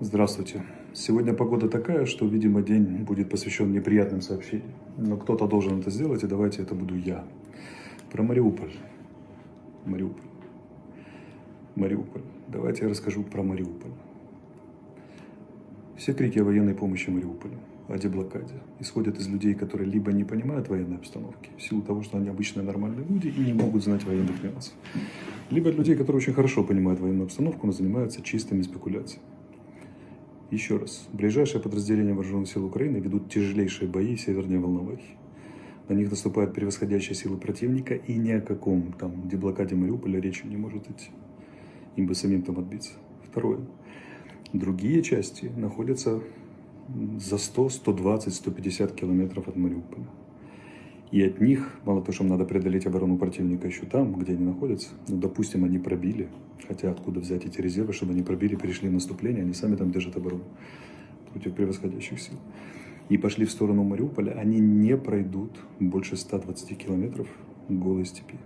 Здравствуйте. Сегодня погода такая, что, видимо, день будет посвящен неприятным сообщениям. Но кто-то должен это сделать, и давайте это буду я. Про Мариуполь. Мариуполь. Мариуполь. Давайте я расскажу про Мариуполь. Все крики о военной помощи Мариуполю, о деблокаде, исходят из людей, которые либо не понимают военной обстановки, в силу того, что они обычные нормальные люди и не могут знать военных нюансов, либо от людей, которые очень хорошо понимают военную обстановку, но занимаются чистыми спекуляциями. Еще раз, ближайшие подразделения вооруженных сил Украины ведут тяжелейшие бои севернее Волновахи. На них наступают превосходящие силы противника, и ни о каком там деблокаде Мариуполя речи не может идти. Им бы самим там отбиться. Второе. Другие части находятся за 100, 120, 150 километров от Мариуполя. И от них, мало того, что надо преодолеть оборону противника еще там, где они находятся, ну, допустим, они пробили, хотя откуда взять эти резервы, чтобы они пробили, перешли наступление, они сами там держат оборону против превосходящих сил. И пошли в сторону Мариуполя, они не пройдут больше 120 километров голой степи.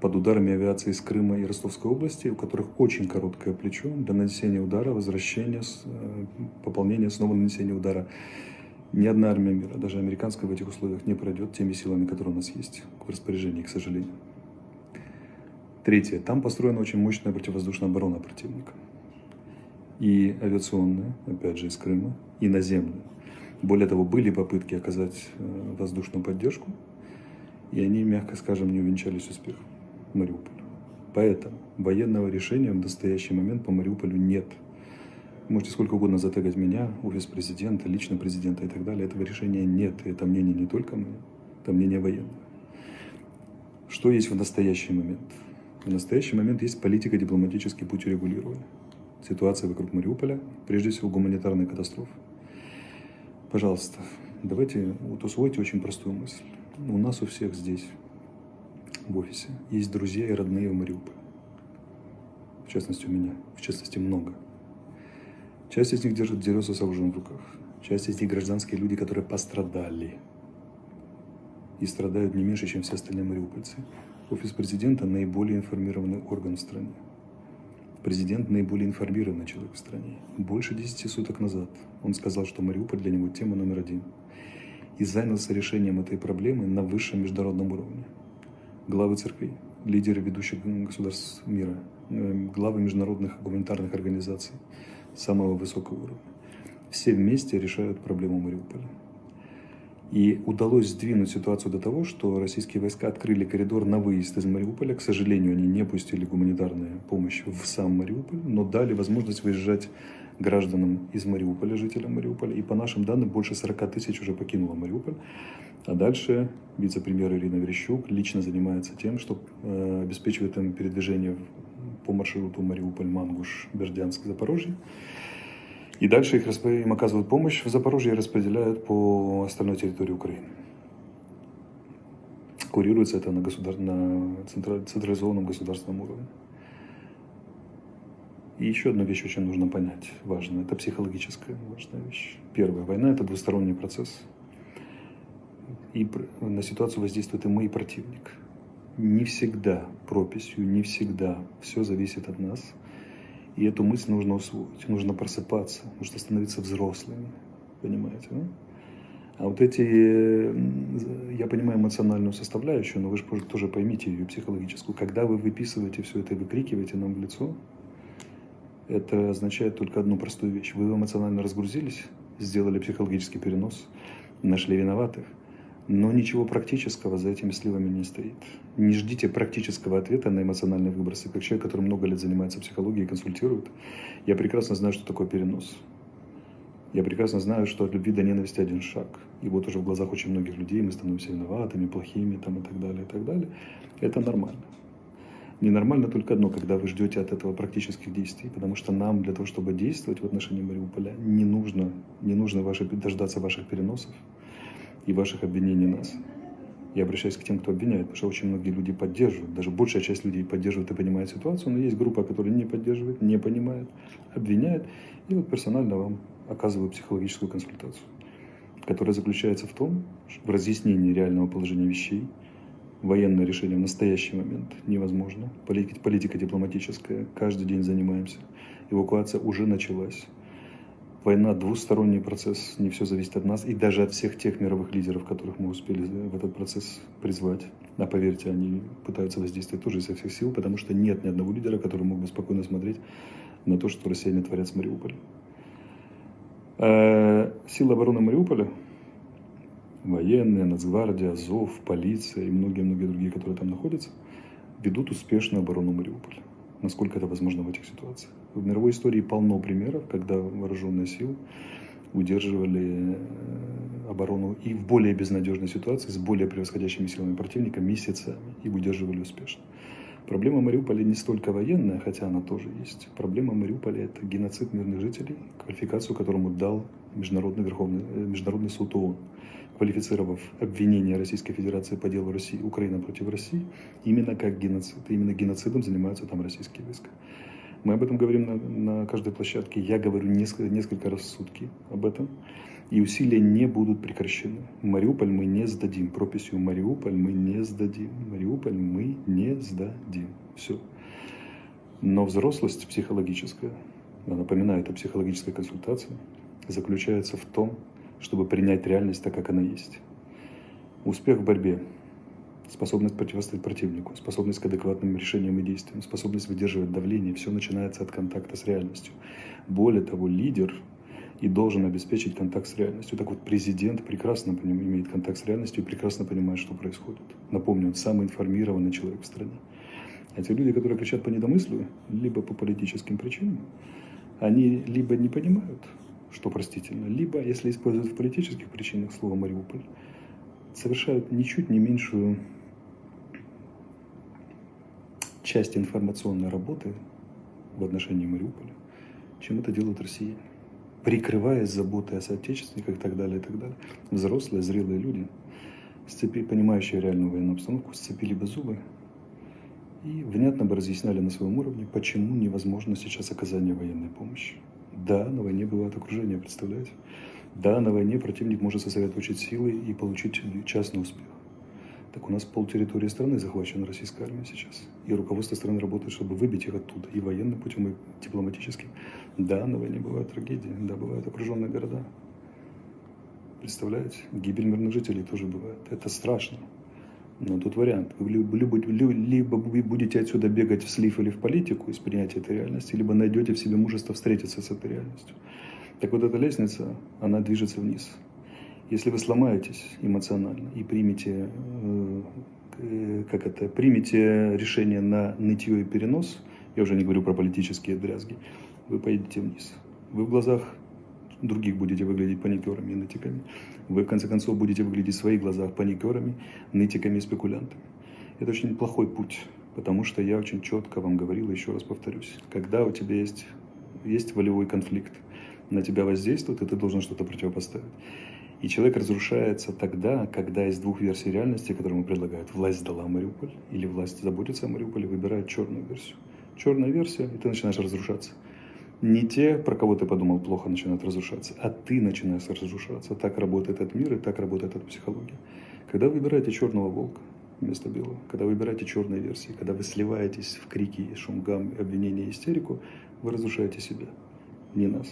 Под ударами авиации из Крыма и Ростовской области, у которых очень короткое плечо для нанесения удара, возвращения, э, пополнения, снова нанесения удара ни одна армия мира, даже американская в этих условиях, не пройдет теми силами, которые у нас есть в распоряжении, к сожалению. Третье. Там построена очень мощная противовоздушная оборона противника. И авиационная, опять же, из Крыма, и наземная. Более того, были попытки оказать э, воздушную поддержку, и они, мягко скажем, не увенчались успехом Мариуполя. Поэтому военного решения в настоящий момент по Мариуполю нет – Можете сколько угодно затегать меня, офис президента, лично президента и так далее. Этого решения нет. И это мнение не только мы, это мнение военных. Что есть в настоящий момент? В настоящий момент есть политико-дипломатический путь урегулирования. Ситуация вокруг Мариуполя, прежде всего гуманитарная катастрофа. Пожалуйста, давайте вот усвойте очень простую мысль. У нас у всех здесь, в офисе, есть друзья и родные в Мариуполе. В частности, у меня. В частности, много. Часть из них держит дереса с оружием в руках. Часть из них гражданские люди, которые пострадали. И страдают не меньше, чем все остальные мариупольцы. Офис президента – наиболее информированный орган в стране. Президент – наиболее информированный человек в стране. Больше 10 суток назад он сказал, что Мариуполь для него тема номер один. И занялся решением этой проблемы на высшем международном уровне. Главы церквей, лидеры ведущих государств мира, э, главы международных гуманитарных организаций – самого высокого уровня. Все вместе решают проблему Мариуполя. И удалось сдвинуть ситуацию до того, что российские войска открыли коридор на выезд из Мариуполя. К сожалению, они не пустили гуманитарную помощь в сам Мариуполь, но дали возможность выезжать гражданам из Мариуполя, жителям Мариуполя. И по нашим данным, больше 40 тысяч уже покинуло Мариуполь. А дальше вице-премьер Ирина Верещук лично занимается тем, что э, обеспечивает им передвижение по маршруту Мариуполь, Мангуш, Бердянск, Запорожье. И дальше их им оказывают помощь в Запорожье и распределяют по остальной территории Украины. Курируется это на, государ... на централизованном государственном уровне. И еще одну вещь очень нужно понять, важно, это психологическая важная вещь. Первая, война – это двусторонний процесс. И на ситуацию воздействует и мы, и противник не всегда прописью, не всегда все зависит от нас. И эту мысль нужно усвоить, нужно просыпаться, нужно становиться взрослыми, понимаете, да? А вот эти, я понимаю эмоциональную составляющую, но вы же тоже поймите ее психологическую. Когда вы выписываете все это и выкрикиваете нам в лицо, это означает только одну простую вещь. Вы эмоционально разгрузились, сделали психологический перенос, нашли виноватых – но ничего практического за этими сливами не стоит. Не ждите практического ответа на эмоциональные выбросы. Как человек, который много лет занимается психологией и консультирует, я прекрасно знаю, что такое перенос. Я прекрасно знаю, что от любви до ненависти один шаг. И вот уже в глазах очень многих людей мы становимся виноватыми, плохими там, и так далее, и так далее. Это нормально. Ненормально только одно, когда вы ждете от этого практических действий, потому что нам для того, чтобы действовать в отношении Мариуполя, не нужно, не нужно ваши, дождаться ваших переносов, и ваших обвинений нас. Я обращаюсь к тем, кто обвиняет, потому что очень многие люди поддерживают, даже большая часть людей поддерживает и понимает ситуацию, но есть группа, которая не поддерживает, не понимает, обвиняет, и вот персонально вам оказываю психологическую консультацию, которая заключается в том, в разъяснении реального положения вещей, военное решение в настоящий момент невозможно, политика, политика дипломатическая, каждый день занимаемся. Эвакуация уже началась. Война – двусторонний процесс, не все зависит от нас и даже от всех тех мировых лидеров, которых мы успели в этот процесс призвать. А поверьте, они пытаются воздействовать тоже изо всех сил, потому что нет ни одного лидера, который мог бы спокойно смотреть на то, что россияне творят с Мариуполем. Э, силы обороны Мариуполя, военные, Нацгвардия, Азов, полиция и многие-многие другие, которые там находятся, ведут успешную оборону Мариуполя насколько это возможно в этих ситуациях. В мировой истории полно примеров, когда вооруженные силы удерживали э, оборону и в более безнадежной ситуации с более превосходящими силами противника месяцами и удерживали успешно. Проблема Мариуполя не столько военная, хотя она тоже есть. Проблема Мариуполя – это геноцид мирных жителей, квалификацию которому дал Международный, Верховный, э, Международный суд ООН квалифицировав обвинение Российской Федерации по делу России, Украина против России, именно как геноцид. именно геноцидом занимаются там российские войска. Мы об этом говорим на, на каждой площадке. Я говорю несколько, несколько раз в сутки об этом. И усилия не будут прекращены. Мариуполь мы не сдадим. Прописью Мариуполь мы не сдадим. Мариуполь мы не сдадим. Все. Но взрослость психологическая, она напоминает о психологической консультации, заключается в том, чтобы принять реальность так, как она есть. Успех в борьбе, способность противостоять противнику, способность к адекватным решениям и действиям, способность выдерживать давление, все начинается от контакта с реальностью. Более того, лидер и должен обеспечить контакт с реальностью. Так вот, президент прекрасно имеет контакт с реальностью и прекрасно понимает, что происходит. Напомню, он самый информированный человек в стране. А те люди, которые кричат по недомыслию, либо по политическим причинам, они либо не понимают, что простительно, либо, если используют в политических причинах слово «Мариуполь», совершают ничуть не меньшую часть информационной работы в отношении Мариуполя, чем это делают россияне. Прикрываясь заботой о соотечественниках и так далее, и так далее. Взрослые, зрелые люди, сцепи, понимающие реальную военную обстановку, сцепили бы зубы и внятно бы разъясняли на своем уровне, почему невозможно сейчас оказание военной помощи. Да, на войне бывает окружение, представляете? Да, на войне противник может сосредоточить силы и получить частный успех. Так у нас пол территории страны захвачена российской армией сейчас. И руководство страны работает, чтобы выбить их оттуда. И военным путем, и дипломатическим. Да, на войне бывают трагедии. Да, бывают окруженные города. Представляете? Гибель мирных жителей тоже бывает. Это страшно. Но тут вариант. Вы либо, либо вы будете отсюда бегать в слив или в политику из принятия этой реальности, либо найдете в себе мужество встретиться с этой реальностью. Так вот эта лестница, она движется вниз. Если вы сломаетесь эмоционально и примете, э, как это, примете решение на нытье и перенос, я уже не говорю про политические дрязги, вы поедете вниз. Вы в глазах других будете выглядеть паникерами и нытиками. Вы, в конце концов, будете выглядеть в своих глазах паникерами, нытиками и спекулянтами. Это очень плохой путь, потому что я очень четко вам говорил, еще раз повторюсь, когда у тебя есть, есть волевой конфликт, на тебя воздействует, и ты должен что-то противопоставить. И человек разрушается тогда, когда из двух версий реальности, которые ему предлагают, власть дала Мариуполь или власть заботится о Мариуполе, выбирает черную версию. Черная версия, и ты начинаешь разрушаться не те, про кого ты подумал плохо, начинают разрушаться, а ты начинаешь разрушаться. Так работает этот мир и так работает эта психология. Когда вы выбираете черного волка вместо белого, когда вы выбираете черные версии, когда вы сливаетесь в крики, шум, гам, обвинения, истерику, вы разрушаете себя, не нас.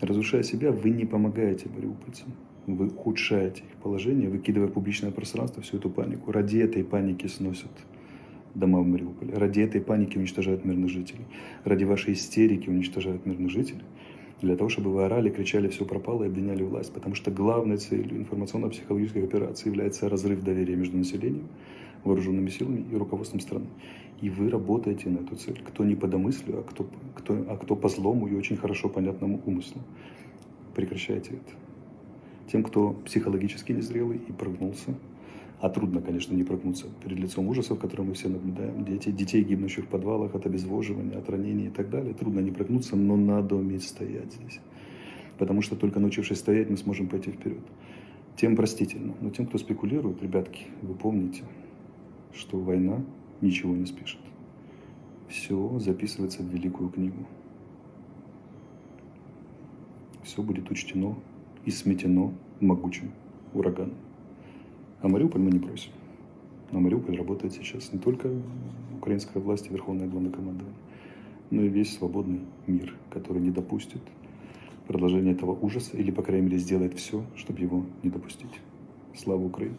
Разрушая себя, вы не помогаете мариупольцам. Вы ухудшаете их положение, выкидывая в публичное пространство всю эту панику. Ради этой паники сносят дома в Мариуполе. Ради этой паники уничтожают мирных жителей. Ради вашей истерики уничтожают мирных жителей. Для того, чтобы вы орали, кричали, все пропало и обвиняли власть. Потому что главной целью информационно-психологической операции является разрыв доверия между населением, вооруженными силами и руководством страны. И вы работаете на эту цель. Кто не по домыслию, а кто, кто, а кто по злому и очень хорошо понятному умыслу. Прекращайте это. Тем, кто психологически незрелый и прогнулся, а трудно, конечно, не прогнуться перед лицом ужасов, которые мы все наблюдаем. Дети, детей, гибнущих в подвалах от обезвоживания, от ранений и так далее. Трудно не прогнуться, но надо уметь стоять здесь. Потому что только научившись стоять, мы сможем пойти вперед. Тем простительно. Но тем, кто спекулирует, ребятки, вы помните, что война ничего не спешит. Все записывается в великую книгу. Все будет учтено и сметено могучим ураганом. А Мариуполь мы не просим. Но Мариуполь работает сейчас не только украинская власть и Верховное главнокомандование. но и весь свободный мир, который не допустит продолжения этого ужаса или, по крайней мере, сделает все, чтобы его не допустить. Слава Украине!